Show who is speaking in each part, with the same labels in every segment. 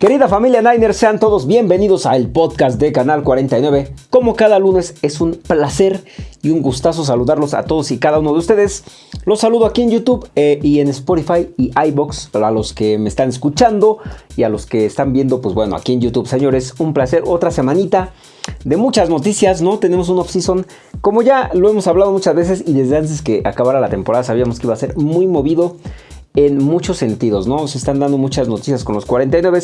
Speaker 1: Querida familia Niners, sean todos bienvenidos al podcast de Canal 49. Como cada lunes es un placer y un gustazo saludarlos a todos y cada uno de ustedes. Los saludo aquí en YouTube eh, y en Spotify y iBox a los que me están escuchando y a los que están viendo, pues bueno, aquí en YouTube, señores, un placer. Otra semanita de muchas noticias, ¿no? Tenemos un off-season, como ya lo hemos hablado muchas veces y desde antes que acabara la temporada sabíamos que iba a ser muy movido en muchos sentidos, ¿no? Se están dando muchas noticias con los 49.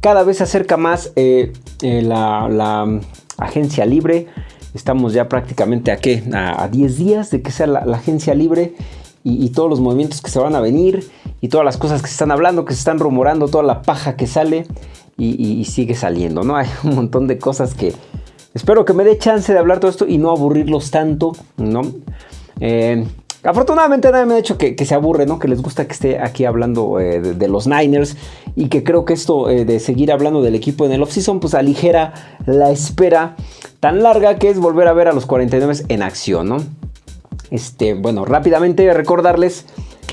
Speaker 1: Cada vez se acerca más eh, eh, la, agencia libre. Estamos ya prácticamente a qué? A, 10 días de que sea la, agencia libre y, todos los movimientos que se van a venir y todas las cosas que se están hablando, que se están rumorando, toda la paja que sale y, sigue saliendo, ¿no? Hay un montón de cosas que espero que me dé chance de hablar todo esto y no aburrirlos tanto, ¿no? Eh, Afortunadamente nadie me ha dicho que, se aburre, ¿no? Que les gusta que esté aquí hablando eh, de, los Niners y que creo que esto eh, de seguir hablando del equipo en el offseason pues aligera la espera tan larga que es volver a ver a los 49 en acción, ¿no? Este, bueno, rápidamente recordarles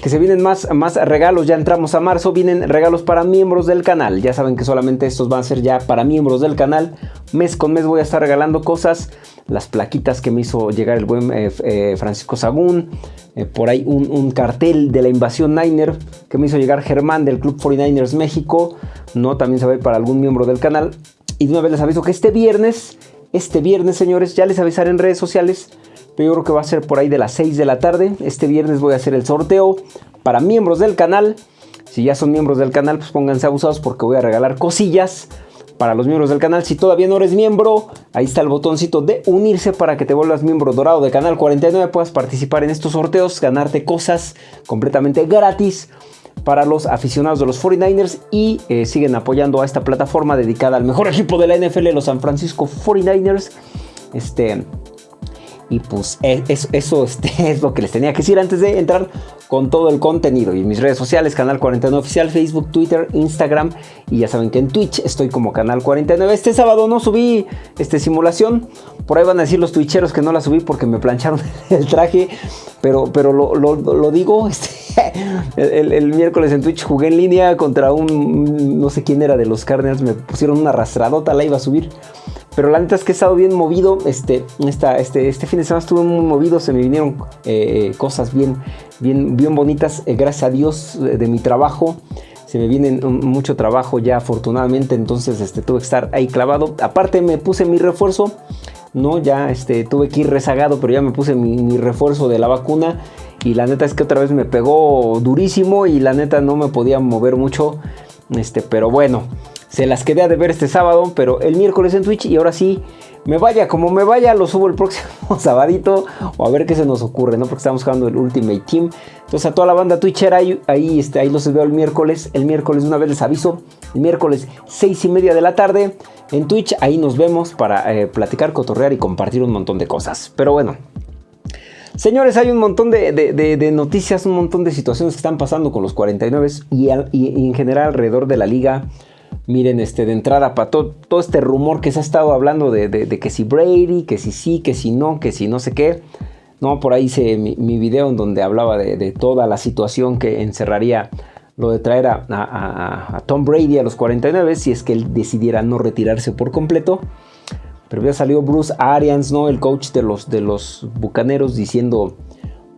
Speaker 1: que se vienen más, más regalos, ya entramos a marzo, vienen regalos para miembros del canal, ya saben que solamente estos van a ser ya para miembros del canal, mes con mes voy a estar regalando cosas, las plaquitas que me hizo llegar el buen eh, eh, Francisco Sagún, eh, por ahí un, cartel de la invasión Niner que me hizo llegar Germán del Club 49ers México, no, también se va a ir para algún miembro del canal, y de una vez les aviso que este viernes, este viernes señores, ya les avisaré en redes sociales, pero yo creo que va a ser por ahí de las 6 de la tarde. Este viernes voy a hacer el sorteo para miembros del canal. Si ya son miembros del canal, pues pónganse abusados porque voy a regalar cosillas para los miembros del canal. Si todavía no eres miembro, ahí está el botoncito de unirse para que te vuelvas miembro dorado de Canal 49. Puedas participar en estos sorteos, ganarte cosas completamente gratis para los aficionados de los 49ers y eh, siguen apoyando a esta plataforma dedicada al mejor equipo de la NFL, los San Francisco 49ers. Este, y pues e, eso, este, es lo que les tenía que decir antes de entrar con todo el contenido. Y mis redes sociales, Canal 49 Oficial, Facebook, Twitter, Instagram. Y ya saben que en Twitch estoy como Canal 49. Este sábado no subí este, simulación. Por ahí van a decir los twitcheros que no la subí porque me plancharon el traje. Pero, pero lo, digo, este, el, miércoles en Twitch jugué en línea contra un, no sé quién era de los Cardinals. Me pusieron una arrastradota, la iba a subir. Pero la neta es que he estado bien movido. Este, esta, este, este fin de semana estuve muy movido. Se me vinieron eh, cosas bien, bien, bien bonitas. Eh, gracias a Dios eh, de mi trabajo. Se me viene mucho trabajo ya afortunadamente. Entonces este, tuve que estar ahí clavado. Aparte me puse mi refuerzo. No, ya este, tuve que ir rezagado. Pero ya me puse mi refuerzo de la vacuna. Y la neta es que otra vez me pegó durísimo. Y la neta no me podía mover mucho. Este, pero bueno. Se las quedé de ver este sábado, pero el miércoles en Twitch y ahora sí, me vaya como me vaya, lo subo el próximo sabadito o a ver qué se nos ocurre, ¿no? Porque estamos jugando el Ultimate Team. Entonces a toda la banda Twitchera ahí, ahí, este, ahí los veo el miércoles. El miércoles una vez les aviso, el miércoles 6 y media de la tarde en Twitch. Ahí nos vemos para eh, platicar, cotorrear y compartir un montón de cosas. Pero bueno, Señores, hay un montón de, noticias, un montón de situaciones que están pasando con los 49 y, en general alrededor de la liga. Miren, este, de entrada, para todo, este rumor que se ha estado hablando de, que si Brady, que si sí, que si no, que si no sé qué. No, por ahí hice mi, video en donde hablaba de, toda la situación que encerraría lo de traer a, Tom Brady a los 49 si es que él decidiera no retirarse por completo. Pero ya salió Bruce Arians, ¿no? El coach de los, de los Bucaneros diciendo,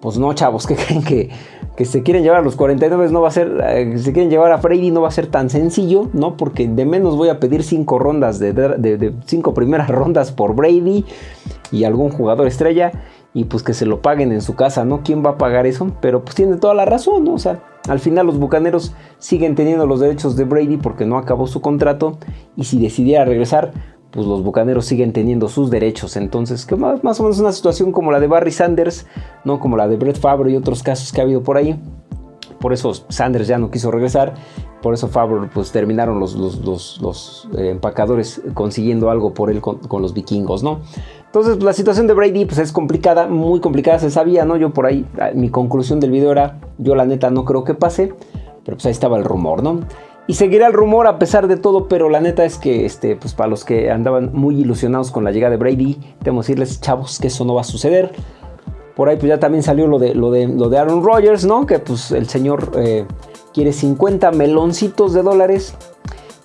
Speaker 1: pues no, chavos, que creen que que se quieren llevar a los 49 no va a ser, eh, se quieren llevar a Brady no va a ser tan sencillo, ¿no? Porque de menos voy a pedir cinco rondas de, de, cinco primeras rondas por Brady y algún jugador estrella y pues que se lo paguen en su casa, ¿no? ¿Quién va a pagar eso? Pero pues tiene toda la razón. O sea, al final los Bucaneros siguen teniendo los derechos de Brady porque no acabó su contrato y si decidiera regresar, pues los bucaneros siguen teniendo sus derechos. Entonces, que más, más, o menos una situación como la de Barry Sanders, no como la de Brett Favre y otros casos que ha habido por ahí. Por eso Sanders ya no quiso regresar. Por eso Favre, pues terminaron los, los, eh, empacadores consiguiendo algo por él con, los vikingos, ¿no? Entonces, la situación de Brady pues, es complicada, muy complicada, se sabía, ¿no? Yo por ahí, ah, mi conclusión del video era, yo la neta no creo que pase, pero pues ahí estaba el rumor, ¿no? Y seguirá el rumor a pesar de todo, pero la neta es que este, pues para los que andaban muy ilusionados con la llegada de Brady, tengo que decirles, chavos, que eso no va a suceder. Por ahí pues ya también salió lo de, lo de, lo de Aaron Rodgers, ¿no? Que pues el señor eh, quiere 50 meloncitos de dólares.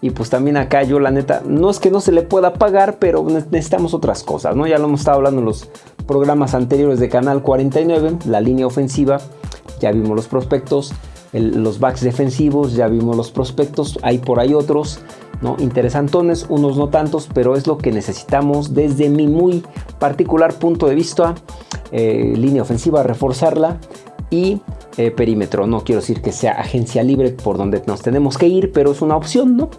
Speaker 1: Y pues también acá yo la neta, no es que no se le pueda pagar, pero necesitamos otras cosas, ¿no? Ya lo hemos estado hablando en los programas anteriores de Canal 49, la línea ofensiva, ya vimos los prospectos, los backs defensivos, ya vimos los prospectos, hay por ahí otros, ¿no? Interesantones, unos no tantos, pero es lo que necesitamos desde mi muy particular punto de vista. Eh, línea ofensiva, reforzarla y eh, perímetro. No quiero decir que sea agencia libre por donde nos tenemos que ir, pero es una opción, ¿no?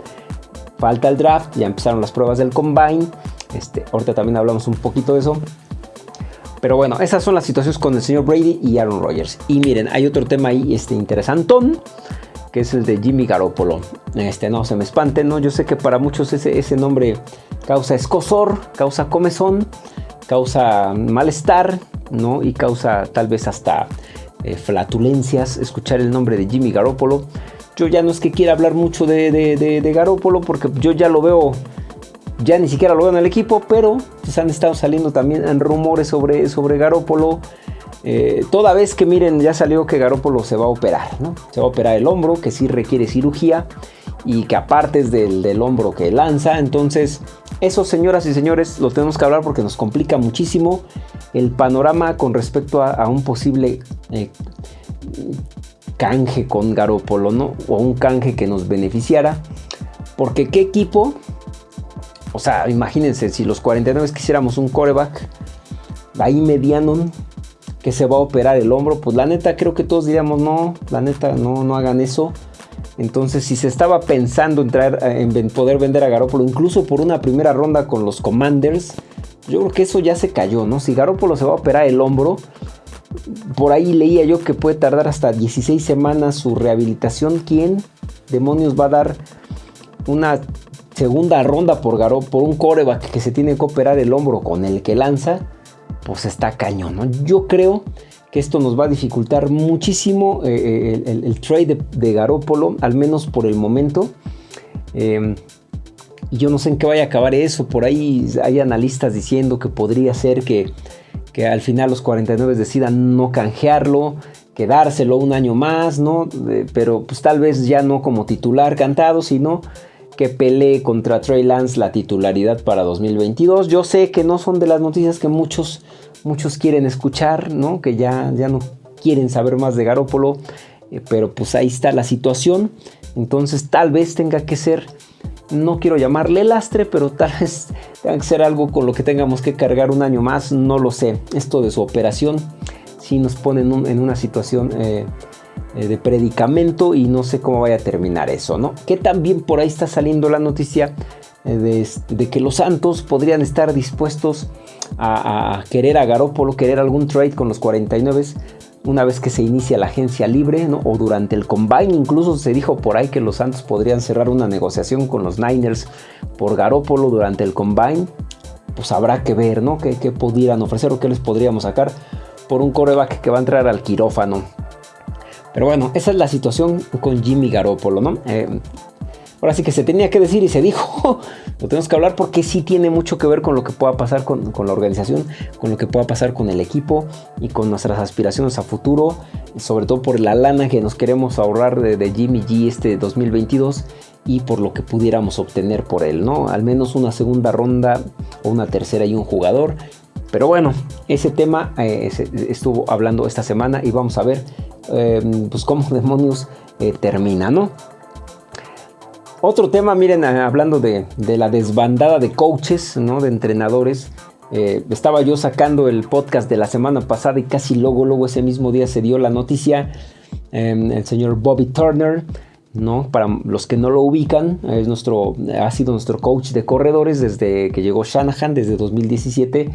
Speaker 1: Falta el draft, ya empezaron las pruebas del combine. Este, ahorita también hablamos un poquito de eso. Pero bueno, esas son las situaciones con el señor Brady y Aaron Rodgers. Y miren, hay otro tema ahí este, interesantón, que es el de Jimmy Garoppolo. Este, no se me espanten, ¿no? Yo sé que para muchos ese, ese nombre causa escosor, causa comezón, causa malestar, ¿no? Y causa tal vez hasta eh, flatulencias, escuchar el nombre de Jimmy Garoppolo. Yo ya no es que quiera hablar mucho de, de, Garoppolo porque yo ya lo veo, ya ni siquiera lo veo en el equipo, pero pues han estado saliendo también rumores sobre, sobre Garoppolo. Eh, toda vez que miren, ya salió que Garoppolo se va a operar. Se va a operar el hombro, que sí requiere cirugía y que aparte es del, del hombro que lanza. Entonces, eso, señoras y señores, lo tenemos que hablar porque nos complica muchísimo el panorama con respecto a, un posible eh, canje con Garópolo. O un canje que nos beneficiara. Porque qué equipo, o sea, imagínense, si los 49 quisiéramos un coreback ahí mediano que se va a operar el hombro, pues la neta creo que todos diríamos, no, la neta no, no hagan eso. Entonces, si se estaba pensando en, traer, en poder vender a Garópolo, incluso por una primera ronda con los Commanders, yo creo que eso ya se cayó, ¿no? Si Garópolo se va a operar el hombro, por ahí leía yo que puede tardar hasta 16 semanas su rehabilitación. ¿Quién demonios va a dar una segunda ronda por Garó, por un coreback que se tiene que operar el hombro con el que lanza? Pues está cañón, ¿no? Yo creo que esto nos va a dificultar muchísimo eh, eh, el, trade de, Garópolo, al menos por el momento. Em, yo no sé en qué vaya a acabar eso. Por ahí hay analistas diciendo que podría ser que, al final los 49 decidan no canjearlo, quedárselo un año más, ¿no? pero pues tal vez ya no como titular cantado, sino que pelee contra Trey Lance la titularidad para 2022. Yo sé que no son de las noticias que muchos muchos quieren escuchar, ¿no? Que ya, ya no quieren saber más de Garópolo, eh, pero pues ahí está la situación. Entonces tal vez tenga que ser, no quiero llamarle lastre, pero tal vez tenga que ser algo con lo que tengamos que cargar un año más, no lo sé. Esto de su operación sí nos pone en, una situación eh, eh, de predicamento y no sé cómo vaya a terminar eso, ¿no? Que también por ahí está saliendo la noticia de, de que los Santos podrían estar dispuestos a, querer a Garópolo, querer algún trade con los 49 una vez que se inicia la agencia libre o durante el combine. Incluso se dijo por ahí que los Santos podrían cerrar una negociación con los Niners por Garópolo durante el combine. Pues habrá que ver, ¿no? ¿Qué, qué pudieran ofrecer o qué les podríamos sacar por un coreback que va a entrar al quirófano. Pero bueno, esa es la situación con Jimmy Garoppolo, ¿no? Eh, ahora sí que se tenía que decir y se dijo, lo tenemos que hablar porque sí tiene mucho que ver con lo que pueda pasar con, la organización, con lo que pueda pasar con el equipo y con nuestras aspiraciones a futuro, sobre todo por la lana que nos queremos ahorrar de, Jimmy G este 2022 y por lo que pudiéramos obtener por él, ¿no? Al menos una segunda ronda o una tercera y un jugador. Pero bueno, ese tema eh, estuvo hablando esta semana y vamos a ver eh, pues cómo demonios eh, termina, ¿no? Otro tema, miren, ah, hablando de, la desbandada de coaches, ¿no? De entrenadores. Eh, estaba yo sacando el podcast de la semana pasada y casi luego, luego ese mismo día se dio la noticia. Em, el señor Bobby Turner, ¿no? Para los que no lo ubican, es nuestro, ha sido nuestro coach de corredores desde que llegó Shanahan, desde 2017.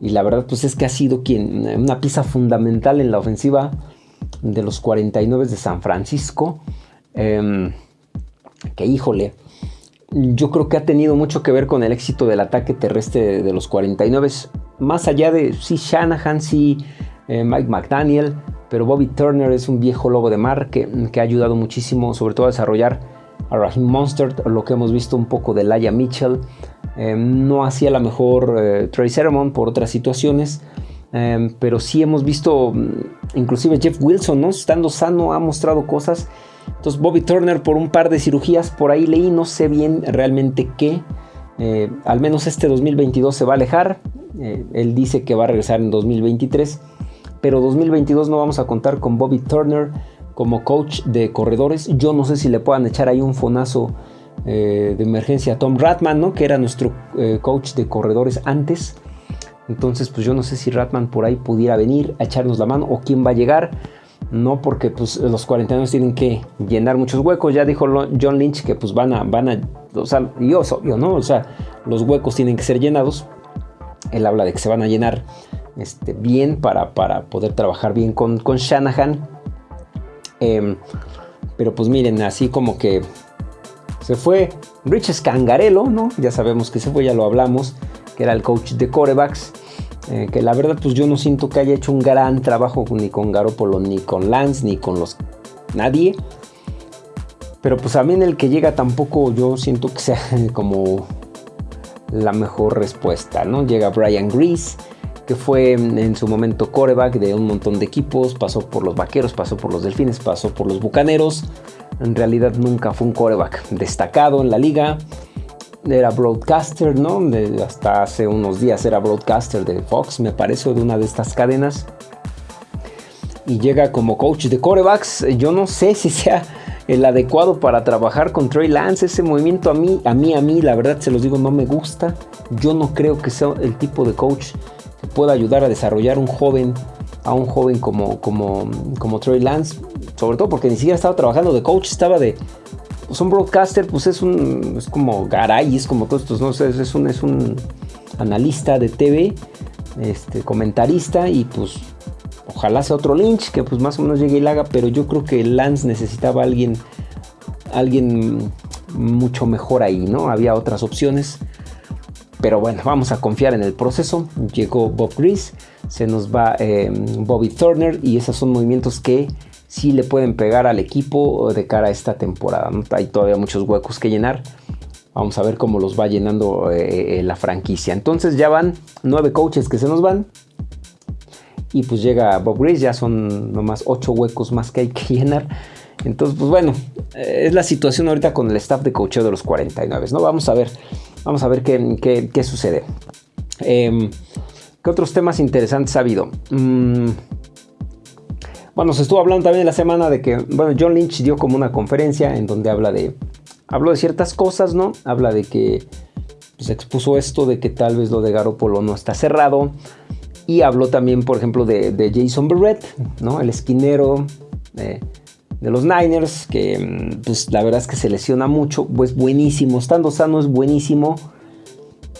Speaker 1: Y la verdad, pues es que ha sido quien, una pieza fundamental en la ofensiva de los 49 de San Francisco. Em, que híjole, yo creo que ha tenido mucho que ver con el éxito del ataque terrestre de, los 49. Más allá de sí Shanahan, sí eh, Mike McDaniel, pero Bobby Turner es un viejo lobo de mar que, ha ayudado muchísimo, sobre todo a desarrollar a Raheem Monster, lo que hemos visto un poco de Laia Mitchell. Eh, no hacía la mejor eh, Trey Sermon por otras situaciones, pero sí hemos visto, mm, inclusive Jeff Wilson, ¿no? estando sano, ha mostrado cosas Entonces Bobby Turner por un par de cirugías por ahí leí, no sé bien realmente qué. Eh, al menos este 2022 se va a alejar. Eh, él dice que va a regresar en 2023. Pero 2022 no vamos a contar con Bobby Turner como coach de corredores. Yo no sé si le puedan echar ahí un fonazo eh, de emergencia a Tom Ratman, ¿no? que era nuestro coach de corredores antes. Entonces, pues yo no sé si Ratman por ahí pudiera venir a echarnos la mano o quién va a llegar. No porque pues, los 40 años tienen que llenar muchos huecos. Ya dijo John Lynch que pues van a, van a, o sea, ¿no? O sea, los huecos tienen que ser llenados. Él habla de que se van a llenar este, bien para, para poder trabajar bien con, con Shanahan. Em, pero pues miren, así como que se fue Rich Scangarello, ¿no? Ya sabemos que se fue, ya lo hablamos que era el coach de corebacks. Eh, que la verdad pues yo no siento que haya hecho un gran trabajo ni con Garoppolo, ni con Lance, ni con los nadie. Pero pues en el que llega tampoco yo siento que sea como la mejor respuesta, ¿no? Llega Brian Grease, que fue en su momento coreback de un montón de equipos, pasó por los Vaqueros, pasó por los Delfines, pasó por los Bucaneros. En realidad nunca fue un coreback destacado en la liga era broadcaster, ¿no? hasta hace unos días era broadcaster de Fox, me parece, de una de estas cadenas. Y llega como coach de corebacks. Yo no sé si sea el adecuado para trabajar con Trey Lance. Ese movimiento a mí, a mí, a mí, la verdad se los digo, no me gusta. Yo no creo que sea el tipo de coach que pueda ayudar a desarrollar un joven, a un joven como, como, como Trey Lance. Sobre todo porque ni siquiera estaba trabajando de coach, estaba de, pues un broadcaster, pues es un, es como Garay, es como todos estos, ¿no? es, un, es un analista de TV, este, comentarista y pues ojalá sea otro Lynch que pues más o menos llegue y la haga, pero yo creo que Lance necesitaba a alguien, alguien mucho mejor ahí, ¿no? Había otras opciones. Pero bueno, vamos a confiar en el proceso. Llegó Bob Grease, se nos va eh, Bobby Turner y esos son movimientos que si le pueden pegar al equipo de cara a esta temporada. Hay todavía muchos huecos que llenar. Vamos a ver cómo los va llenando eh, eh, la franquicia. Entonces ya van nueve coaches que se nos van. Y pues llega Bob Grace, ya son nomás ocho huecos más que hay que llenar. Entonces, pues bueno, eh, es la situación ahorita con el staff de coacheo de los 49. ¿no? Vamos a ver, vamos a ver qué, sucede. Em, ¿Qué otros temas interesantes ha habido? Mm, bueno, se estuvo hablando también en la semana de que, bueno, John Lynch dio como una conferencia en donde habla de, habló de ciertas cosas, ¿no? Habla de que, pues expuso esto de que tal vez lo de Garoppolo no está cerrado. Y habló también, por ejemplo, de, Jason Barrett, ¿no? El esquinero de, los Niners, que mm, pues la verdad es que se lesiona mucho, pues buenísimo, estando sano es buenísimo.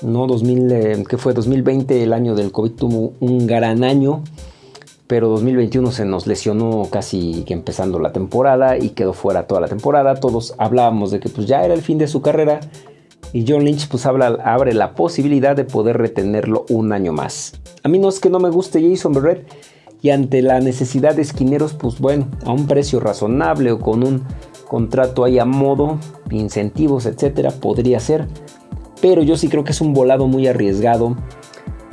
Speaker 1: ¿no? 2000, eh, que fue 2020, el año del COVID, tuvo un gran año pero 2021 se nos lesionó casi que empezando la temporada y quedó fuera toda la temporada. Todos hablábamos de que pues ya era el fin de su carrera y John Lynch pues abre la posibilidad de poder retenerlo un año más. A mí no es que no me guste Jason Barrett y ante la necesidad de esquineros pues bueno, a un precio razonable o con un contrato ahí a modo, incentivos, etcétera, podría ser. Pero yo sí creo que es un volado muy arriesgado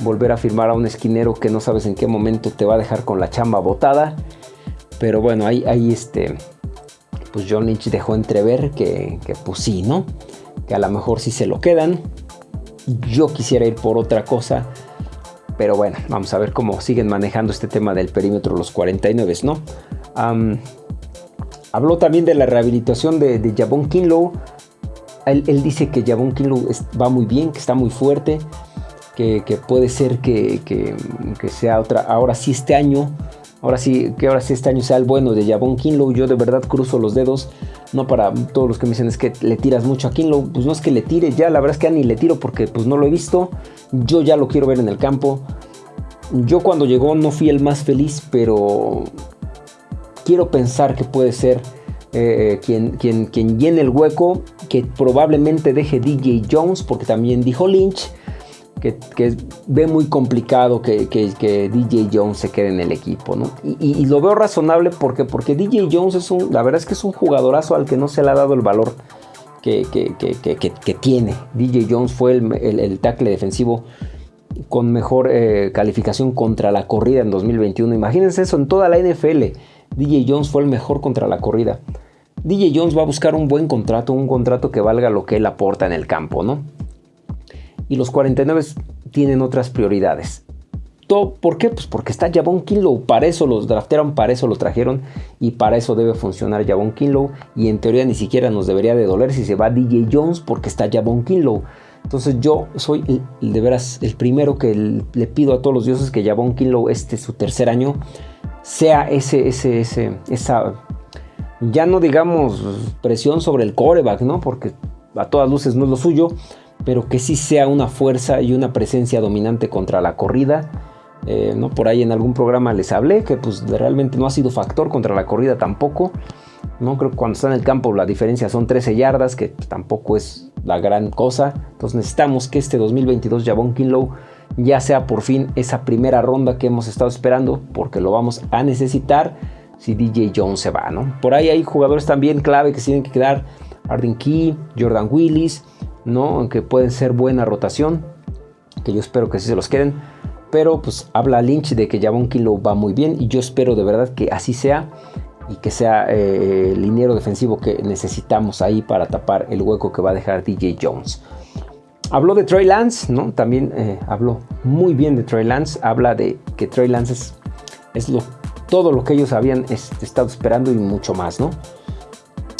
Speaker 1: volver a firmar a un esquinero que no sabes en qué momento te va a dejar con la chamba botada. Pero bueno, ahí, este, pues John Lynch dejó entrever que, que pues sí, ¿no? Que a lo mejor sí se lo quedan. Yo quisiera ir por otra cosa. Pero bueno, vamos a ver cómo siguen manejando este tema del perímetro los 49, ¿no? habló también de la rehabilitación de, de Jabón Kinlow. Él, él, dice que Jabón Kinlow va muy bien, que está muy fuerte que, puede ser que, sea otra, ahora sí este año, ahora sí, que ahora sí este año sea el bueno de Javon Kinlow, yo de verdad cruzo los dedos, no para todos los que me dicen es que le tiras mucho a Kinlow, pues no es que le tire ya, la verdad es que ni le tiro porque pues no lo he visto, yo ya lo quiero ver en el campo, yo cuando llegó no fui el más feliz, pero quiero pensar que puede ser eh, quien, quien, quien llene el hueco, que probablemente deje DJ Jones, porque también dijo Lynch, que, ve muy complicado que, DJ Jones se quede en el equipo, ¿no? Y, lo veo razonable porque, porque DJ Jones es un, la verdad es que es un jugadorazo al que no se le ha dado el valor que, tiene. DJ Jones fue el, tackle defensivo con mejor eh, calificación contra la corrida en 2021. Imagínense eso en toda la NFL. DJ Jones fue el mejor contra la corrida. DJ Jones va a buscar un buen contrato, un contrato que valga lo que él aporta en el campo, ¿no? Y los 49 tienen otras prioridades. ¿Por qué? Pues porque está Javon Kinlow. Para eso los draftearon, para eso lo trajeron y para eso debe funcionar Javon Kinlow. Y en teoría ni siquiera nos debería de doler si se va DJ Jones porque está Javon Kinlow. Entonces yo soy de veras el primero que le pido a todos los dioses que Javon Kinlow este su tercer año sea ese, ese, ese, esa, ya no digamos presión sobre el coreback, ¿no? Porque a todas luces no es lo suyo, pero que sí sea una fuerza y una presencia dominante contra la corrida. Eh, ¿no? Por ahí en algún programa les hablé que pues realmente no ha sido factor contra la corrida tampoco. ¿no? Creo que cuando está en el campo la diferencia son 13 yardas, que tampoco es la gran cosa. Entonces necesitamos que este 2022 Javon Kinlow ya sea por fin esa primera ronda que hemos estado esperando, porque lo vamos a necesitar si DJ Jones se va. ¿no? Por ahí hay jugadores también clave que tienen que quedar. Arden Key, Jordan Willis, ¿no? Aunque pueden ser buena rotación, que yo espero que sí se los queden. Pero pues habla Lynch de que Javon Kilo va muy bien y yo espero de verdad que así sea y que sea eh, el liniero defensivo que necesitamos ahí para tapar el hueco que va a dejar DJ Jones. Habló de Trey Lance, ¿no? También eh, habló muy bien de Trey Lance. Habla de que Trey Lance es, es lo, todo lo que ellos habían estado esperando y mucho más, ¿no?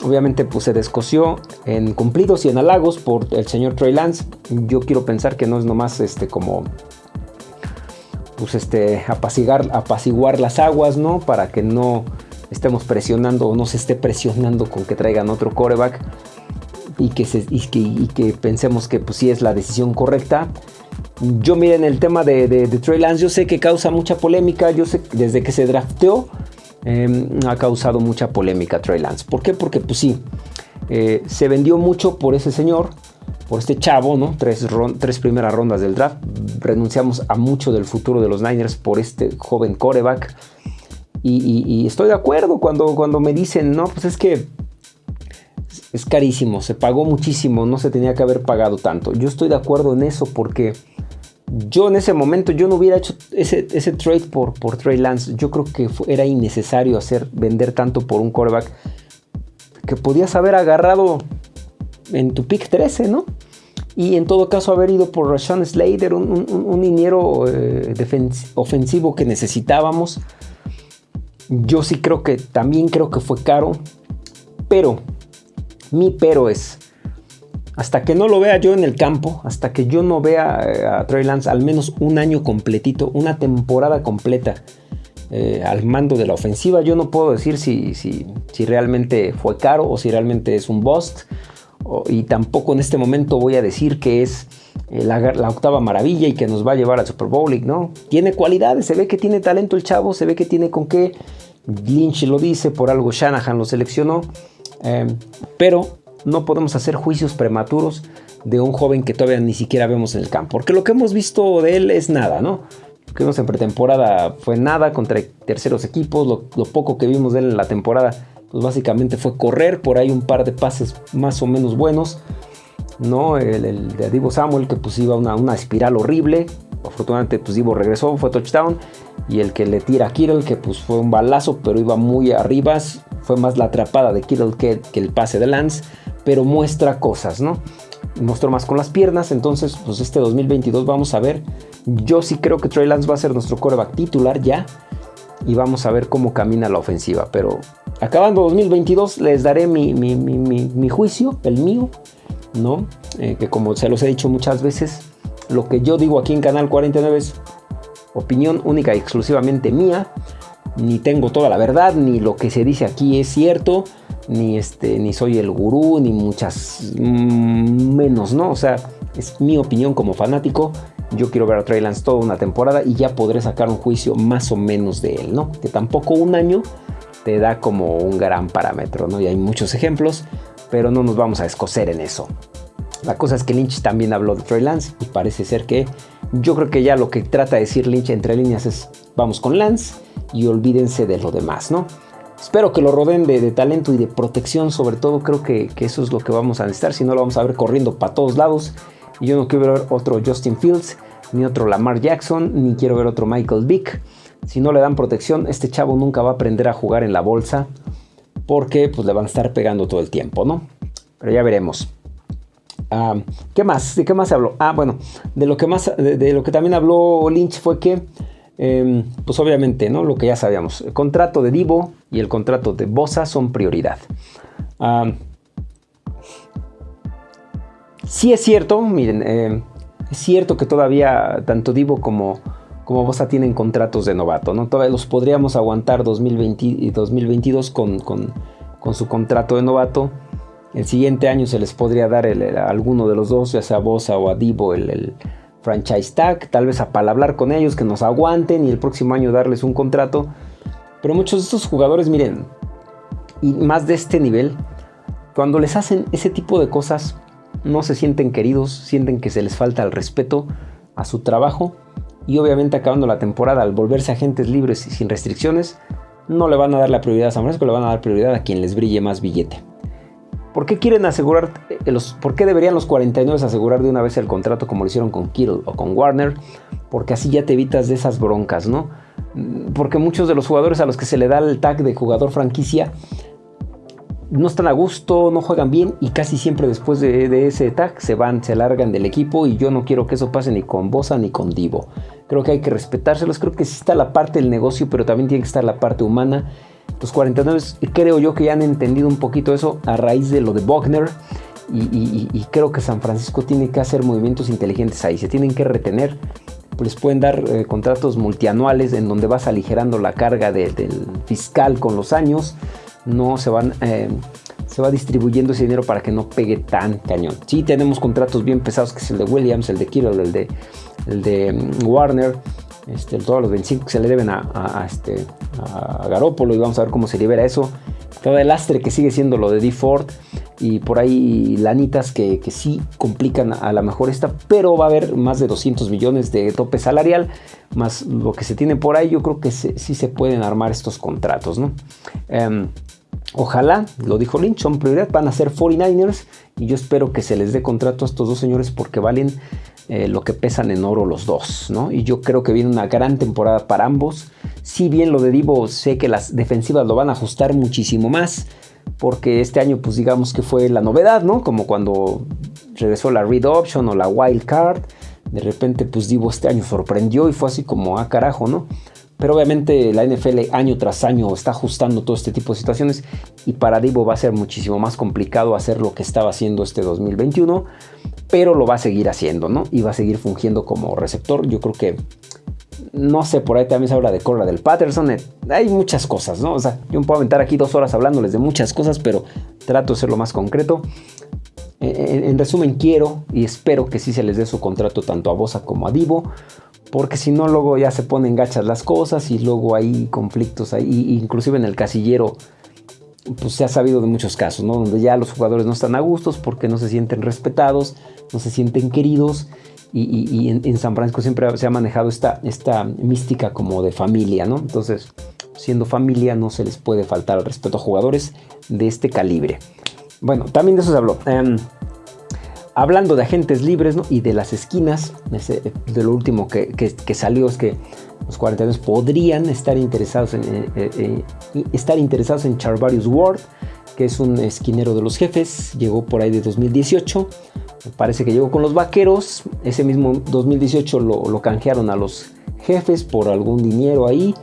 Speaker 1: Obviamente pues se descoció en cumplidos y en halagos por el señor Trey Lance. Yo quiero pensar que no es nomás este como pues este apaciguar, apaciguar las aguas, ¿no? Para que no estemos presionando o no se esté presionando con que traigan otro coreback y que, que, pensemos que pues sí es la decisión correcta. Yo miren el tema de, de, Trey Lance, yo sé que causa mucha polémica, yo sé desde que se drafteó Em, ha causado mucha polémica Trey Lance. ¿Por qué? Porque pues sí, eh, se vendió mucho por ese señor, por este chavo, ¿no? Tres, primeras rondas del draft. Renunciamos a mucho del futuro de los Niners por este joven coreback. Y, estoy de acuerdo cuando, cuando me dicen, no, pues es que es carísimo, se pagó muchísimo, no se tenía que haber pagado tanto. Yo estoy de acuerdo en eso porque yo en ese momento yo no hubiera hecho ese, trade por, por Trey Lance. Yo creo que era innecesario hacer vender tanto por un quarterback que podías haber agarrado en tu pick 13, ¿no? Y en todo caso haber ido por Rashawn Slater, un, un, eh, ofensivo que necesitábamos. Yo sí creo que también creo que fue caro. Pero, mi pero es, hasta que no lo vea yo en el campo, hasta que yo no vea eh, a Trey Lance al menos un año completito, una temporada completa eh, al mando de la ofensiva, yo no puedo decir si, si, si realmente fue caro o si realmente es un bust. y tampoco en este momento voy a decir que es eh, la, octava maravilla y que nos va a llevar al Super Bowl. ¿no? Tiene cualidades, se ve que tiene talento el chavo, se ve que tiene con qué. Lynch lo dice, por algo Shanahan lo seleccionó. pero no podemos hacer juicios prematuros de un joven que todavía ni siquiera vemos en el campo. Porque lo que hemos visto de él es nada, ¿no? Lo que vimos en pretemporada fue nada contra terceros equipos. Lo, poco que vimos de él en la temporada, pues básicamente fue correr. Por ahí un par de pases más o menos buenos. ¿no? El, de Divo Samuel que pues iba una, una espiral horrible. Afortunadamente pues Divo regresó, fue touchdown. Y el que le tira a Kittle, que pues fue un balazo, pero iba muy arriba. Fue más la atrapada de Kittle que, que el pase de Lance pero muestra cosas, ¿no? Mostró más con las piernas, entonces pues este 2022 vamos a ver. Yo sí creo que Trey Lance va a ser nuestro coreback titular ya y vamos a ver cómo camina la ofensiva. Pero acabando 2022 les daré mi, juicio, el mío, ¿no? Eh, que como se los he dicho muchas veces, lo que yo digo aquí en Canal 49 es opinión única y exclusivamente mía. Ni tengo toda la verdad, ni lo que se dice aquí es cierto ni, este, ni soy el gurú, ni muchas mm, menos, ¿no? O sea, es mi opinión como fanático. Yo quiero ver a Trey Lance toda una temporada y ya podré sacar un juicio más o menos de él, ¿no? Que tampoco un año te da como un gran parámetro, ¿no? Y hay muchos ejemplos, pero no nos vamos a escocer en eso. La cosa es que Lynch también habló de Trey Lance y parece ser que yo creo que ya lo que trata de decir Lynch entre líneas es vamos con Lance y olvídense de lo demás, ¿no? Espero que lo rodeen de, talento y de protección, sobre todo creo que, eso es lo que vamos a necesitar, si no lo vamos a ver corriendo para todos lados. Y yo no quiero ver otro Justin Fields, ni otro Lamar Jackson, ni quiero ver otro Michael Vick. Si no le dan protección, este chavo nunca va a aprender a jugar en la bolsa. porque pues le van a estar pegando todo el tiempo, ¿no? Pero ya veremos. Ah, ¿Qué más? ¿De qué más se habló? Ah, bueno, de lo que más, de, lo que también habló Lynch fue que, em, pues obviamente, ¿no? Lo que ya sabíamos, el contrato de Divo y el contrato de Bosa son prioridad. Ah, sí es cierto, miren, em, es cierto que todavía tanto Divo como, como Bosa tienen contratos de novato, ¿no? Todavía los podríamos aguantar 2020 y 2022 con, con, con su contrato de novato el siguiente año se les podría dar a alguno de los dos, ya sea a Bosa o a Divo, el, franchise tag, tal vez a palabrar con ellos, que nos aguanten y el próximo año darles un contrato. Pero muchos de estos jugadores, miren, y más de este nivel, cuando les hacen ese tipo de cosas, no se sienten queridos, sienten que se les falta el respeto a su trabajo y obviamente acabando la temporada al volverse agentes libres y sin restricciones, no le van a dar la prioridad a San Francisco, le van a dar prioridad a quien les brille más billete. ¿Por qué quieren asegurar, los, por qué deberían los 49 asegurar de una vez el contrato como lo hicieron con Kittle o con Warner? Porque así ya te evitas de esas broncas, ¿no? Porque muchos de los jugadores a los que se le da el tag de jugador franquicia no están a gusto, no juegan bien y casi siempre después de, ese tag se van, se largan del equipo y yo no quiero que eso pase ni con Bosa ni con Divo. Creo que hay que respetárselos, creo que sí está la parte del negocio, pero también tiene que estar la parte humana los 49 creo yo que ya han entendido un poquito eso a raíz de lo de Wagner. Y, creo que San Francisco tiene que hacer movimientos inteligentes ahí. Se tienen que retener. Pues pueden dar eh, contratos multianuales en donde vas aligerando la carga del fiscal con los años. No se van. Eh, se va distribuyendo ese dinero para que no pegue tan cañón. Sí, tenemos contratos bien pesados, que es el de Williams, el de Kittle, el de, el de mm, Warner, este, todos los 25 que se le deben a, este, a Garópolo y vamos a ver cómo se libera eso. Todo el lastre que sigue siendo lo de D. Ford y por ahí lanitas que, sí complican a la mejor esta, pero va a haber más de 200 millones de tope salarial, más lo que se tiene por ahí, yo creo que sí se pueden armar estos contratos, ¿no? Em, ojalá, lo dijo Lynch, son prioridad, van a ser 49ers y yo espero que se les dé contrato a estos dos señores porque valen eh, lo que pesan en oro los dos, ¿no? Y yo creo que viene una gran temporada para ambos. Si bien lo de Divo sé que las defensivas lo van a ajustar muchísimo más, porque este año pues digamos que fue la novedad, ¿no? Como cuando regresó la read option o la wild card, de repente pues Divo este año sorprendió y fue así como, ah carajo, ¿no? Pero obviamente la NFL año tras año está ajustando todo este tipo de situaciones y para Divo va a ser muchísimo más complicado hacer lo que estaba haciendo este 2021, pero lo va a seguir haciendo, ¿no? Y va a seguir fungiendo como receptor. Yo creo que, no sé, por ahí también se habla de Corra del Patterson. Eh, hay muchas cosas, ¿no? O sea, yo me puedo aventar aquí dos horas hablándoles de muchas cosas, pero trato de ser lo más concreto. En, resumen, quiero y espero que sí se les dé su contrato tanto a Bosa como a Divo, porque si no luego ya se ponen gachas las cosas y luego hay conflictos ahí, inclusive en el casillero pues se ha sabido de muchos casos, ¿no? Donde ya los jugadores no están a gustos porque no se sienten respetados, no se sienten queridos y, en, San Francisco siempre se ha manejado esta, esta mística como de familia, ¿no? Entonces, siendo familia no se les puede faltar al respeto a jugadores de este calibre. Bueno, también de eso se habló. Em, hablando de agentes libres y de las esquinas, de lo último que, salió es que los 42 podrían estar interesados en, eh, eh, eh, estar interesados en Charvarius Ward, que es un esquinero de los jefes, llegó por ahí de 2018, parece que llegó con los vaqueros, ese mismo 2018 lo, canjearon a los jefes por algún dinero ahí,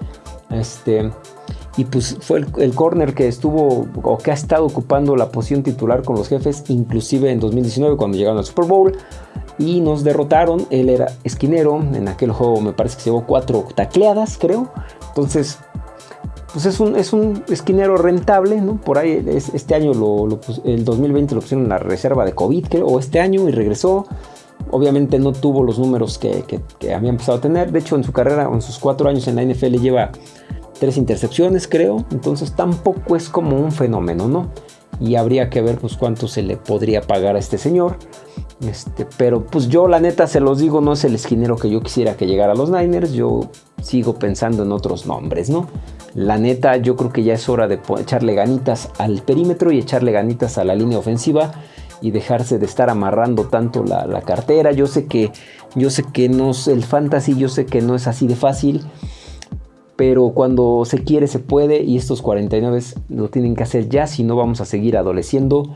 Speaker 1: este, y pues fue el, corner que estuvo o que ha estado ocupando la posición titular con los jefes, inclusive en 2019 cuando llegaron al Super Bowl y nos derrotaron. Él era esquinero, en aquel juego me parece que llevó cuatro tacleadas, creo. Entonces, pues es un, es un esquinero rentable, ¿no? Por ahí este año, lo, el 2020 lo pusieron en la reserva de COVID, creo, o este año y regresó. Obviamente no tuvo los números que, que, que había empezado a tener. De hecho, en su carrera, en sus cuatro años en la NFL, lleva tres intercepciones creo, entonces tampoco es como un fenómeno, ¿no? Y habría que ver pues cuánto se le podría pagar a este señor. Este, pero pues yo la neta se los digo, no es el esquinero que yo quisiera que llegara a los Niners, yo sigo pensando en otros nombres, ¿no? La neta yo creo que ya es hora de echarle ganitas al perímetro y echarle ganitas a la línea ofensiva y dejarse de estar amarrando tanto la, cartera. Yo sé que yo sé que no es el fantasy, yo sé que no es así de fácil pero cuando se quiere se puede y estos 49 lo tienen que hacer ya, si no vamos a seguir adoleciendo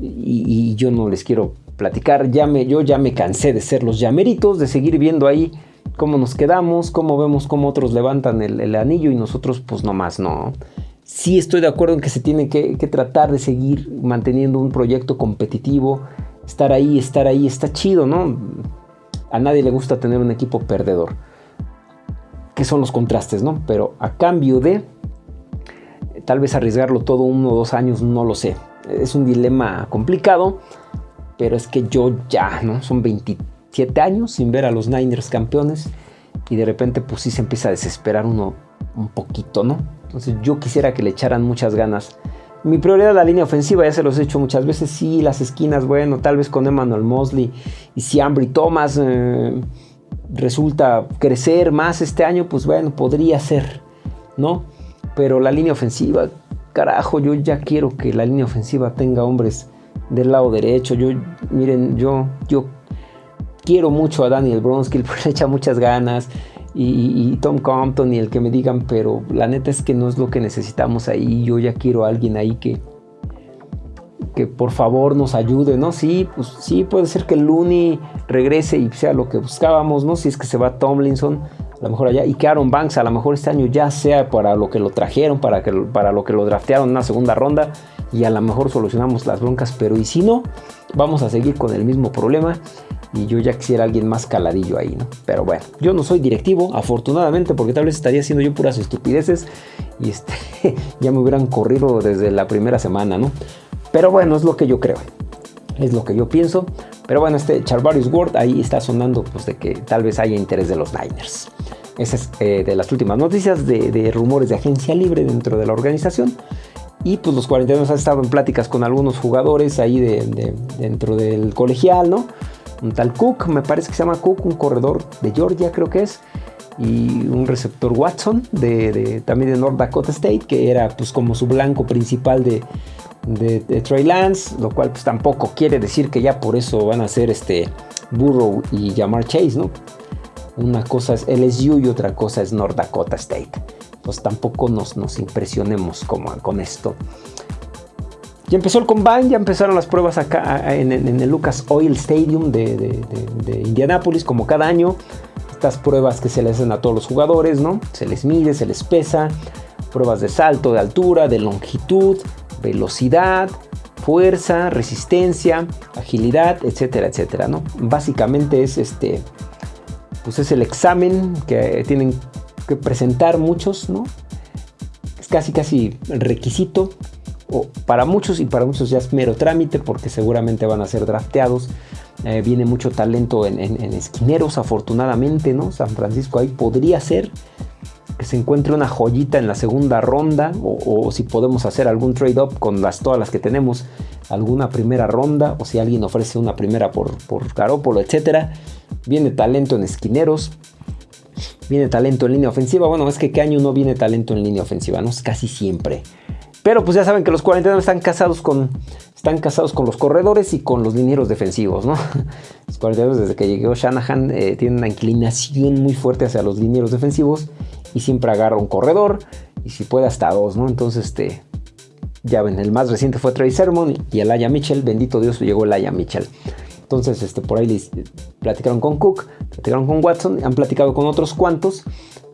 Speaker 1: y, yo no les quiero platicar, ya me, yo ya me cansé de ser los llameritos, de seguir viendo ahí cómo nos quedamos, cómo vemos cómo otros levantan el, anillo y nosotros pues nomás no. Sí estoy de acuerdo en que se tiene que, que tratar de seguir manteniendo un proyecto competitivo, estar ahí, estar ahí, está chido, ¿no? A nadie le gusta tener un equipo perdedor que son los contrastes, ¿no? Pero a cambio de tal vez arriesgarlo todo uno o dos años, no lo sé. Es un dilema complicado, pero es que yo ya, ¿no? Son 27 años sin ver a los Niners campeones y de repente pues sí se empieza a desesperar uno un poquito, ¿no? Entonces yo quisiera que le echaran muchas ganas. Mi prioridad es la línea ofensiva, ya se los he hecho muchas veces, sí, las esquinas, bueno, tal vez con Emmanuel Mosley y si Ambry Thomas... Eh, resulta crecer más este año, pues bueno, podría ser, ¿no? Pero la línea ofensiva, carajo, yo ya quiero que la línea ofensiva tenga hombres del lado derecho. Yo, miren, yo, yo quiero mucho a Daniel Bronski, le echa muchas ganas. Y, Tom Compton y el que me digan, pero la neta es que no es lo que necesitamos ahí. Yo ya quiero a alguien ahí que, que por favor nos ayude, ¿no? Sí, pues sí, puede ser que Looney regrese y sea lo que buscábamos, ¿no? Si es que se va Tomlinson, a lo mejor allá, y que Aaron Banks a lo mejor este año ya sea para lo que lo trajeron, para, que, para lo que lo draftearon en una segunda ronda, y a lo mejor solucionamos las broncas, pero y si no, vamos a seguir con el mismo problema. Y yo ya quisiera alguien más caladillo ahí, ¿no? Pero bueno, yo no soy directivo, afortunadamente, porque tal vez estaría haciendo yo puras estupideces y este, ya me hubieran corrido desde la primera semana, ¿no? Pero bueno, es lo que yo creo. Es lo que yo pienso. Pero bueno, este Charvarius Ward ahí está sonando pues, de que tal vez haya interés de los Niners. Esa es eh, de las últimas noticias de, rumores de agencia libre dentro de la organización. Y pues los 42 han estado en pláticas con algunos jugadores ahí de, dentro del colegial, ¿no? Un tal Cook, me parece que se llama Cook, un corredor de Georgia creo que es. Y un receptor Watson de, también de North Dakota State, que era pues como su blanco principal de, de, Trey Lance, lo cual pues tampoco quiere decir que ya por eso van a ser este Burrow y Jamar Chase, ¿no? Una cosa es LSU y otra cosa es North Dakota State. Pues tampoco nos, nos impresionemos como, con esto. Ya empezó el combine, ya empezaron las pruebas acá en, el Lucas Oil Stadium de, de, Indianapolis, como cada año. Estas pruebas que se le hacen a todos los jugadores, ¿no? Se les mide, se les pesa. Pruebas de salto, de altura, de longitud, velocidad, fuerza, resistencia, agilidad, etcétera, etcétera, ¿no? Básicamente es este, pues es el examen que tienen que presentar muchos, ¿no? Es casi casi requisito o para muchos y para muchos ya es mero trámite porque seguramente van a ser drafteados. Eh, viene mucho talento en, esquineros, afortunadamente, ¿no? San Francisco ahí podría ser que se encuentre una joyita en la segunda ronda o, si podemos hacer algún trade-up con las, todas las que tenemos, alguna primera ronda o si alguien ofrece una primera por, por Carópolo, etc. Viene talento en esquineros, viene talento en línea ofensiva. Bueno, es que qué año no viene talento en línea ofensiva, no es casi siempre. Pero pues ya saben que los 49 están casados con, están casados con los corredores y con los linieros defensivos, ¿no? Los 49 desde que llegó Shanahan eh, tienen una inclinación muy fuerte hacia los linieros defensivos y siempre agarra un corredor y si puede hasta dos, ¿no? Entonces, este, ya ven, el más reciente fue Trey Sermon y el Aya Mitchell, bendito Dios, llegó el Aya Mitchell. Entonces, este, por ahí les platicaron con Cook, platicaron con Watson, han platicado con otros cuantos,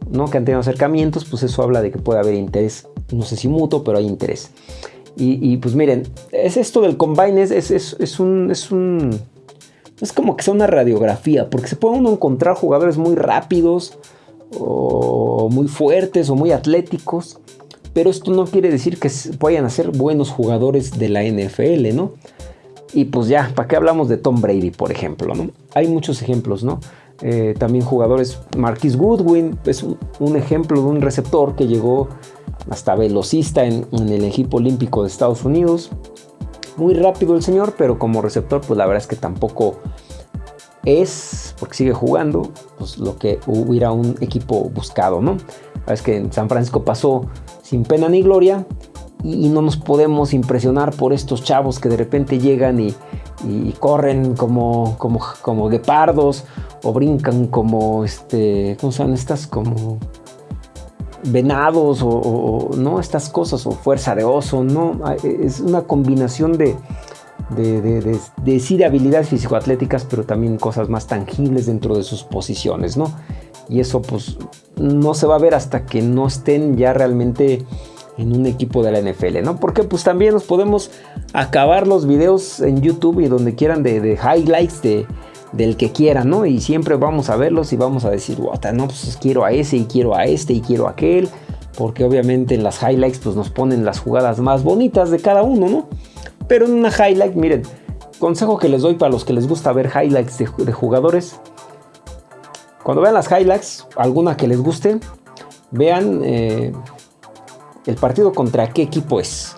Speaker 1: ¿no? Que han tenido acercamientos, pues eso habla de que puede haber interés, no sé si mutuo, pero hay interés. Y, pues miren, es esto del combine, es, es, es, un, es un... Es como que sea una radiografía, porque se puede uno encontrar jugadores muy rápidos, o muy fuertes o muy atléticos, pero esto no quiere decir que vayan a ser buenos jugadores de la NFL, ¿no? Y pues ya, ¿para qué hablamos de Tom Brady, por ejemplo? ¿no? Hay muchos ejemplos, ¿no? Eh, también jugadores, Marquis Goodwin es un, ejemplo de un receptor que llegó hasta velocista en, el equipo olímpico de Estados Unidos. Muy rápido el señor, pero como receptor, pues la verdad es que tampoco es, porque sigue jugando, pues lo que hubiera un equipo buscado, ¿no? Es que en San Francisco pasó sin pena ni gloria y, no nos podemos impresionar por estos chavos que de repente llegan y, corren como, como, como guepardos o brincan como, este, ¿cómo se estas? Como venados o, no estas cosas o fuerza de oso, no, es una combinación de, de, de, de, sí de habilidades físico-atléticas, pero también cosas más tangibles dentro de sus posiciones, ¿no? Y eso pues no se va a ver hasta que no estén ya realmente en un equipo de la NFL, ¿no? Porque pues también nos podemos acabar los videos en YouTube y donde quieran de, highlights de, del que quieran, ¿no? Y siempre vamos a verlos y vamos a decir, no, pues quiero a ese y quiero a este y quiero a aquel, porque obviamente en las highlights pues nos ponen las jugadas más bonitas de cada uno, ¿no? Pero en una highlight, miren, consejo que les doy para los que les gusta ver highlights de, jugadores, cuando vean las highlights, alguna que les guste, vean eh, el partido contra qué equipo es,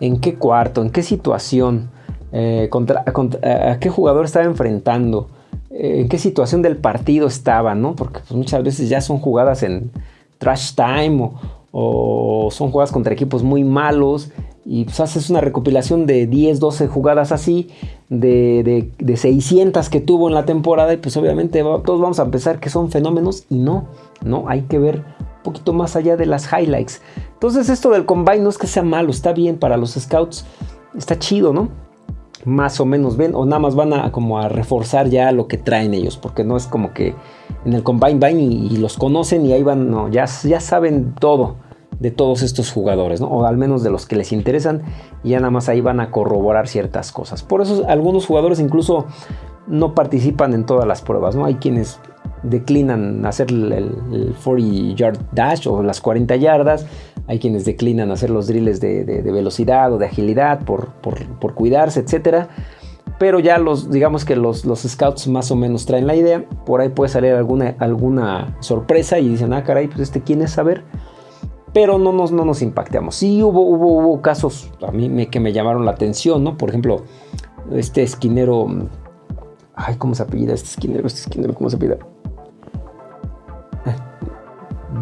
Speaker 1: en qué cuarto, en qué situación, eh, contra, a qué jugador estaba enfrentando, eh, en qué situación del partido estaba, ¿no? Porque pues, muchas veces ya son jugadas en trash time o, son jugadas contra equipos muy malos y pues haces una recopilación de 10, 12 jugadas así, de, de, 600 que tuvo en la temporada y pues obviamente todos vamos a pensar que son fenómenos y no, no, hay que ver un poquito más allá de las highlights. Entonces esto del combine no es que sea malo, está bien para los scouts, está chido, ¿no? Más o menos ven, o nada más van a como a reforzar ya lo que traen ellos, porque no es como que en el combine van y, los conocen y ahí van, no, ya, ya saben todo de todos estos jugadores, ¿no? o al menos de los que les interesan, y ya nada más ahí van a corroborar ciertas cosas. Por eso algunos jugadores incluso no participan en todas las pruebas, ¿no? Hay quienes declinan hacer el, 40 yard dash o las 40 yardas, hay quienes declinan hacer los drills de, velocidad o de agilidad por, por, cuidarse, etcétera. Pero ya los, digamos que los, scouts más o menos traen la idea. Por ahí puede salir alguna, alguna sorpresa y dicen, ah, caray, pues este quién es saber. Pero no nos, no nos impactamos. Sí hubo, hubo, hubo casos a mí que me llamaron la atención, ¿no? Por ejemplo, este esquinero. Ay, ¿cómo se apellida este esquinero? Este esquinero, ¿cómo se apellida?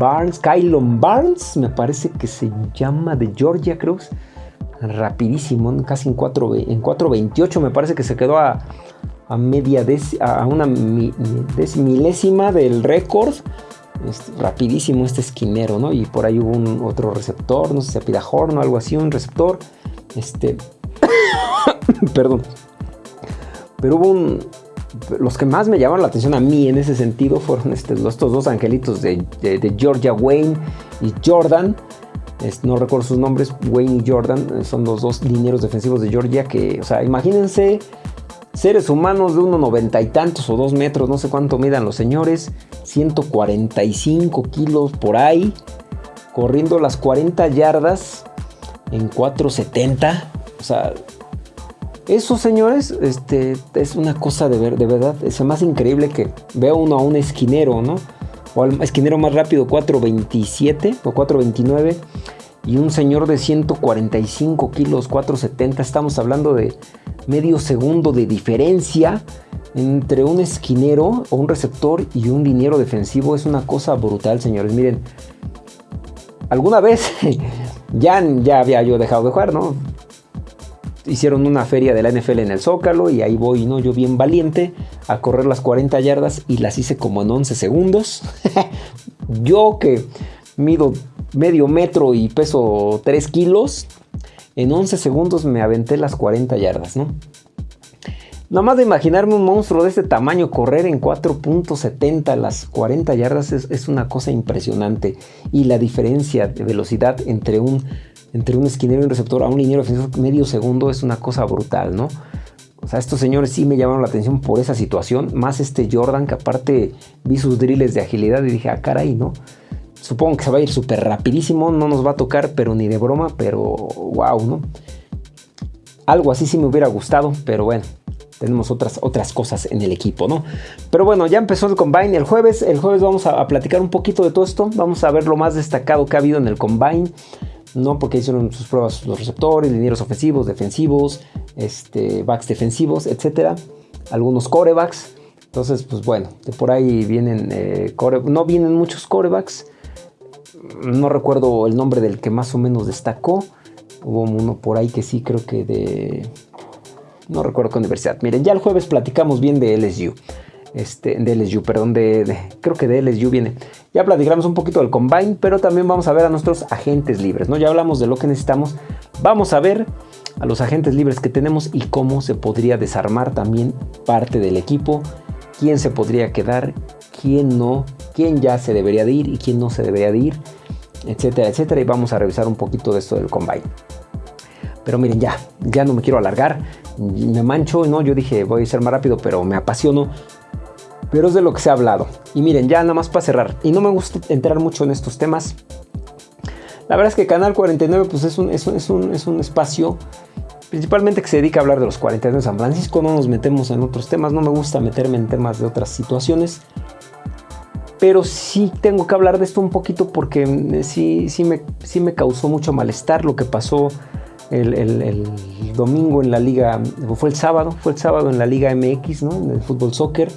Speaker 1: Barnes, Kylon Barnes, me parece que se llama de Georgia, creo. Rapidísimo, casi en 4.28 en 4, me parece que se quedó a, a media a una milésima del récord. Rapidísimo este esquinero, ¿no? Y por ahí hubo un otro receptor, no sé si se pida horno o algo así, un receptor. Este. Perdón. Pero hubo un, los que más me llamaron la atención a mí en ese sentido fueron este, estos dos angelitos de, Georgia Wayne y Jordan. no recuerdo sus nombres, Wayne y Jordan, eh, son los dos linieros defensivos de Georgia que, o sea, imagínense seres humanos de 1,90 y tantos o 2 metros, no sé cuánto midan los señores, 145 kilos por ahí, corriendo las 40 yardas en 4,70. O sea, eso, señores, este, es una cosa de, ver, de verdad. Es más increíble que vea uno a un esquinero, ¿no? O al esquinero más rápido, 427 o 429. Y un señor de 145 kilos, 470. Estamos hablando de medio segundo de diferencia entre un esquinero o un receptor y un liniero defensivo. Es una cosa brutal, señores. Miren, alguna vez ya, ya había yo dejado de jugar, ¿no? Hicieron una feria de la NFL en el Zócalo y ahí voy, ¿no? Yo bien valiente a correr las 40 yardas y las hice como en 11 segundos. yo que mido medio metro y peso 3 kilos, en 11 segundos me aventé las 40 yardas, ¿no? Nada más de imaginarme un monstruo de este tamaño correr en 4.70 las 40 yardas es, es una cosa impresionante. Y la diferencia de velocidad entre un entre un esquinero y un receptor a un liniero medio segundo es una cosa brutal, ¿no? O sea, estos señores sí me llamaron la atención por esa situación, más este Jordan que aparte vi sus drills de agilidad y dije, ah, caray, ¿no? Supongo que se va a ir súper rapidísimo, no nos va a tocar, pero ni de broma, pero wow, ¿no? Algo así sí me hubiera gustado, pero bueno, tenemos otras, otras cosas en el equipo, ¿no? Pero bueno, ya empezó el combine el jueves, el jueves vamos a, a platicar un poquito de todo esto, vamos a ver lo más destacado que ha habido en el combine. ¿No? Porque hicieron sus pruebas los receptores, linieros ofensivos, defensivos, este, backs defensivos, etcétera. Algunos corebacks. Entonces, pues bueno, de por ahí vienen, eh, no vienen muchos corebacks. No recuerdo el nombre del que más o menos destacó. Hubo uno por ahí que sí, creo que de... No recuerdo qué universidad. Miren, ya el jueves platicamos bien de LSU. Este, de LSU, perdón, de, creo que de LSU viene. Ya platicamos un poquito del combine, pero también vamos a ver a nuestros agentes libres, ¿no? Ya hablamos de lo que necesitamos. Vamos a ver a los agentes libres que tenemos y cómo se podría desarmar también parte del equipo, quién se podría quedar, quién no, quién ya se debería de ir y quién no se debería de ir, etcétera, etcétera. Y vamos a revisar un poquito de esto del combine. Pero miren, ya, ya no me quiero alargar, me mancho, ¿no? Yo dije, voy a ser más rápido, pero me apasiono pero es de lo que se ha hablado. Y miren, ya nada más para cerrar, y no me gusta entrar mucho en estos temas. La verdad es que Canal 49 pues es un, es un, es un, espacio principalmente que se dedica a hablar de los 49 de San Francisco, no nos metemos en otros temas, no me gusta meterme en temas de otras situaciones, pero sí tengo que hablar de esto un poquito porque mm, sí, sí, me, sí me causó mucho malestar lo que pasó el, el, domingo en la liga, fue el sábado, fue el sábado en la liga MX, ¿no? en el fútbol soccer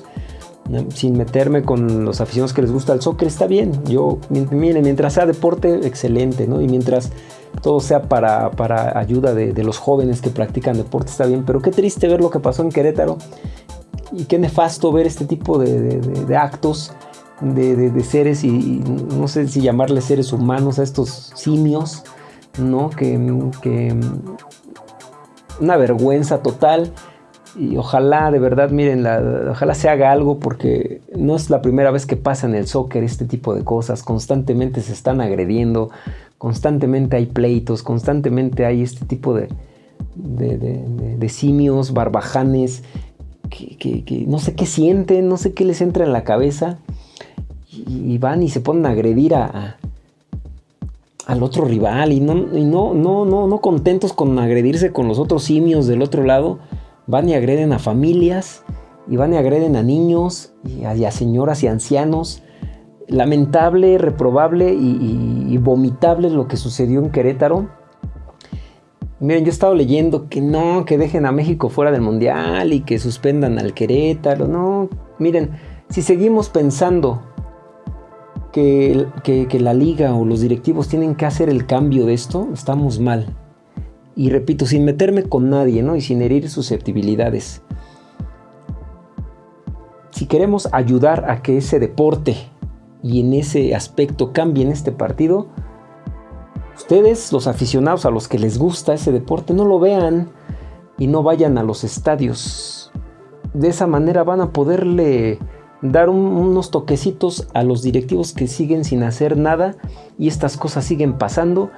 Speaker 1: sin meterme con los aficionados que les gusta el soccer, está bien. Yo, miren, mientras sea deporte, excelente, ¿no? Y mientras todo sea para, ayuda de, los jóvenes que practican deporte, está bien. Pero qué triste ver lo que pasó en Querétaro y qué nefasto ver este tipo de, actos de, seres y, no sé si llamarles seres humanos a estos simios, ¿no? Que, que una vergüenza total y ojalá de verdad, miren, ojalá se haga algo porque no es la primera vez que pasa en el soccer este tipo de cosas. Constantemente se están agrediendo, constantemente hay pleitos, constantemente hay este tipo de, de, simios, barbajanes, que, no sé qué sienten, no sé qué les entra en la cabeza y, van y se ponen a agredir a, al otro rival y, no, y no, no, no, no contentos con agredirse con los otros simios del otro lado van y agreden a familias y van y agreden a niños y a, señoras y ancianos. Lamentable, reprobable y, vomitable lo que sucedió en Querétaro. Miren, yo he estado leyendo que no, que dejen a México fuera del Mundial y que suspendan al Querétaro. No, miren, si seguimos pensando que, que, la liga o los directivos tienen que hacer el cambio de esto, estamos mal. Y repito, sin meterme con nadie, ¿no? Y sin herir susceptibilidades. Si queremos ayudar a que ese deporte y en ese aspecto cambie en este partido, ustedes, los aficionados a los que les gusta ese deporte, no lo vean y no vayan a los estadios. De esa manera van a poderle dar unos toquecitos a los directivos que siguen sin hacer nada y estas cosas siguen pasando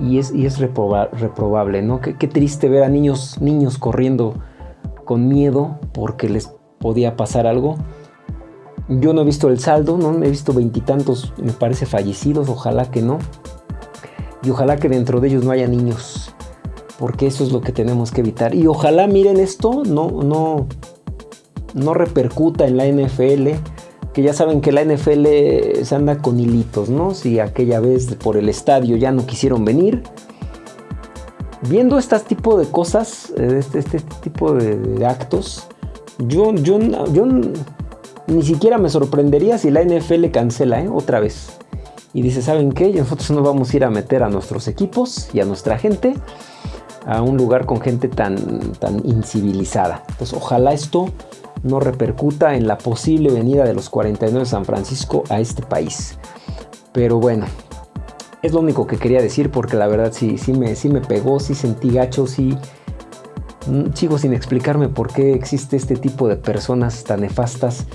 Speaker 1: y es, y es reprobable, ¿no? Qué, triste ver a niños, niños corriendo con miedo porque les podía pasar algo. Yo no he visto el saldo, no he visto veintitantos, me parece, fallecidos, ojalá que no. Y ojalá que dentro de ellos no haya niños, porque eso es lo que tenemos que evitar. Y ojalá miren esto, no, no, no repercuta en la NFL que ya saben que la NFL se anda con hilitos, ¿no? Si aquella vez por el estadio ya no quisieron venir. Viendo este tipo de cosas, este, este, este tipo de, actos, yo, yo, yo ni siquiera me sorprendería si la NFL cancela ¿eh? otra vez. Y dice, ¿saben qué? Nosotros no vamos a ir a meter a nuestros equipos y a nuestra gente a un lugar con gente tan, tan incivilizada. Entonces, ojalá esto no repercuta en la posible venida de los 49 de San Francisco a este país. Pero bueno, es lo único que quería decir porque la verdad sí, sí, me, sí me pegó, sí sentí gacho, sí mm, sigo sin explicarme por qué existe este tipo de personas tan nefastas,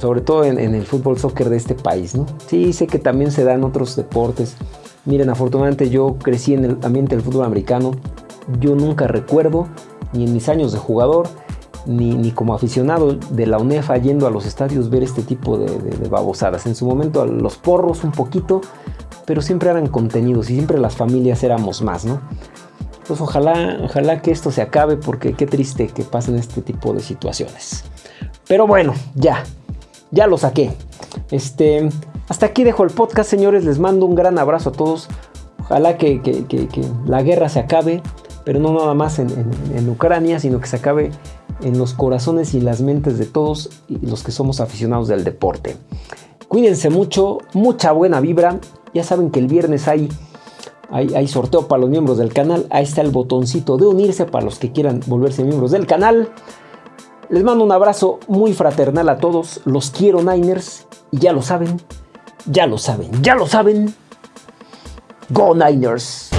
Speaker 1: sobre todo en, el fútbol soccer de este país. ¿no? Sí, sé que también se da en otros deportes. Miren, afortunadamente yo crecí en el ambiente del fútbol americano. Yo nunca recuerdo, ni en mis años de jugador, ni, como aficionado de la UNEFA yendo a los estadios ver este tipo de, babosadas. En su momento a los porros un poquito, pero siempre eran contenidos y siempre las familias éramos más, ¿no? Pues ojalá, ojalá que esto se acabe porque qué triste que pasen este tipo de situaciones. Pero bueno, ya, ya lo saqué. Este, hasta aquí dejo el podcast, señores. Les mando un gran abrazo a todos. Ojalá que, la guerra se acabe, pero no nada más en Ucrania, sino que se acabe en los corazones y las mentes de todos los que somos aficionados del deporte. Cuídense mucho, mucha buena vibra. Ya saben que el viernes hay, hay, sorteo para los miembros del canal. Ahí está el botoncito de unirse para los que quieran volverse miembros del canal. Les mando un abrazo muy fraternal a todos. Los quiero Niners. Y ya lo saben. Ya lo saben. Ya lo saben. Go Niners.